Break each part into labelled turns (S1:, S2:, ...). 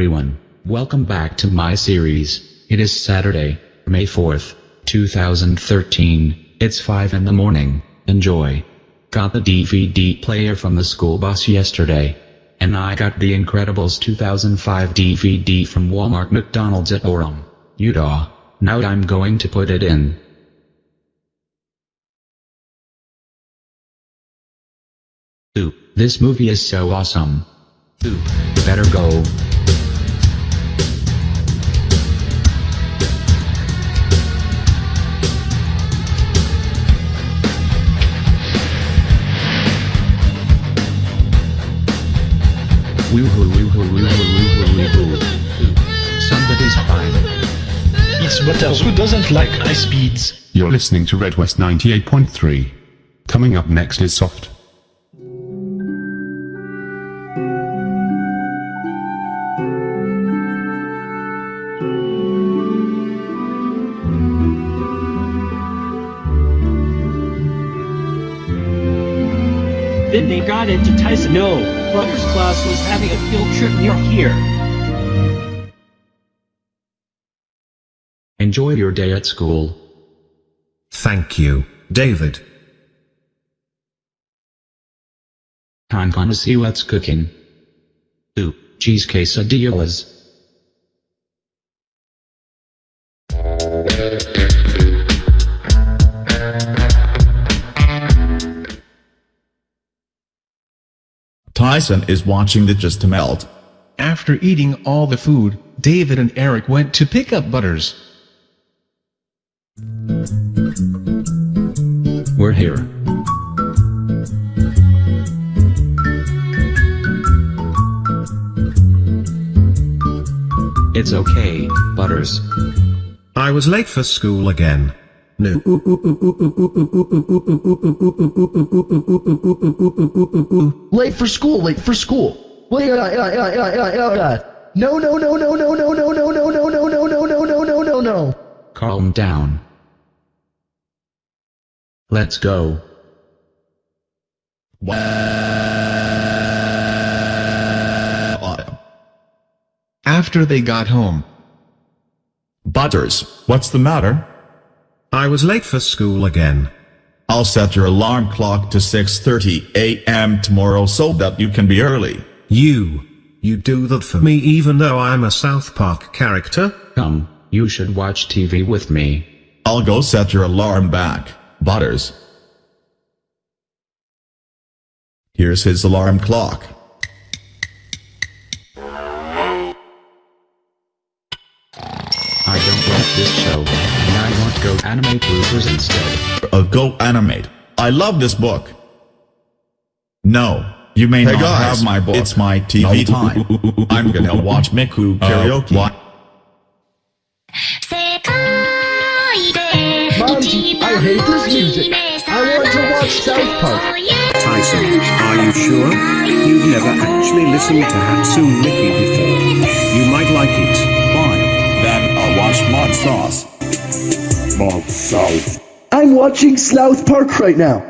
S1: Everyone, welcome back to my series. It is Saturday, May 4th, 2013. It's 5 in the morning. Enjoy. Got the DVD player from the school bus yesterday. And I got The Incredibles 2005 DVD from Walmart McDonald's at Orem, Utah. Now I'm going to put it in. Ooh, this movie is so awesome. Ooh, better go. Woohoo woohoo woohoo woohoo woohoo. Somebody's fine.
S2: It's Butters who doesn't like high speeds.
S3: You're listening to Red West 98.3. Coming up next is Soft.
S4: Then they got into Tyson. No, Butters' class was having a field trip near here.
S1: Enjoy your day at school.
S5: Thank you, David.
S1: I'm gonna see what's cooking. Ooh, cheese quesadillas.
S6: Tyson is watching the Just to Melt.
S2: After eating all the food, David and Eric went to pick up Butters.
S1: We're here. It's okay, Butters.
S5: I was late for school again. No.
S7: Late for school, late for school. Wait, uh, uh, uh, uh, uh, uh. No, no, no, no, no, no, no, no, no, no, no, no, no, no, no, no, no, no.
S1: Calm down. Let's go.
S2: After they got home,
S6: Butters, what's the matter?
S5: I was late for school again.
S6: I'll set your alarm clock to 6.30 a.m. tomorrow so that you can be early.
S5: You. You do that for me even though I'm a South Park character?
S1: Come, you should watch TV with me.
S6: I'll go set your alarm back, Butters. Here's his alarm clock.
S1: Don't like this show, and I want Go Animate Bloopers instead.
S6: Uh, go animate. I love this book. No, you may
S8: Hey
S6: not
S8: guys,
S6: have my book. It's my TV
S8: No.
S6: time. I'm gonna watch Miku karaoke.
S8: what?
S7: Mom, I hate this music. I want to watch South Park.
S9: Tyson, are you sure? You've never actually listened to Hatsune Miku before.
S7: I'm watching South Park right now.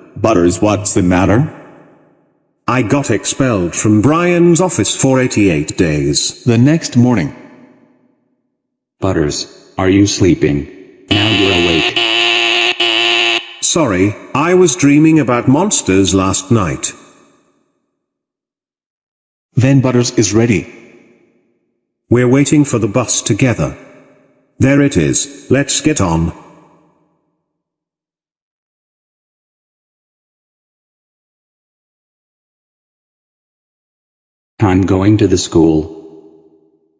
S8: Butters, what's the matter?
S9: I got expelled from Brian's office for 88 days.
S2: the next morning,
S1: Butters, are you sleeping? Now you're awake.
S9: Sorry, I was dreaming about monsters last night.
S2: then Butters is ready.
S9: We're waiting for the bus together. There it is, let's get on.
S1: I'm going to the school.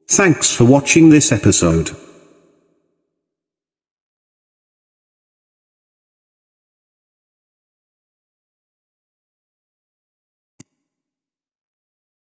S9: Thanks for watching this episode.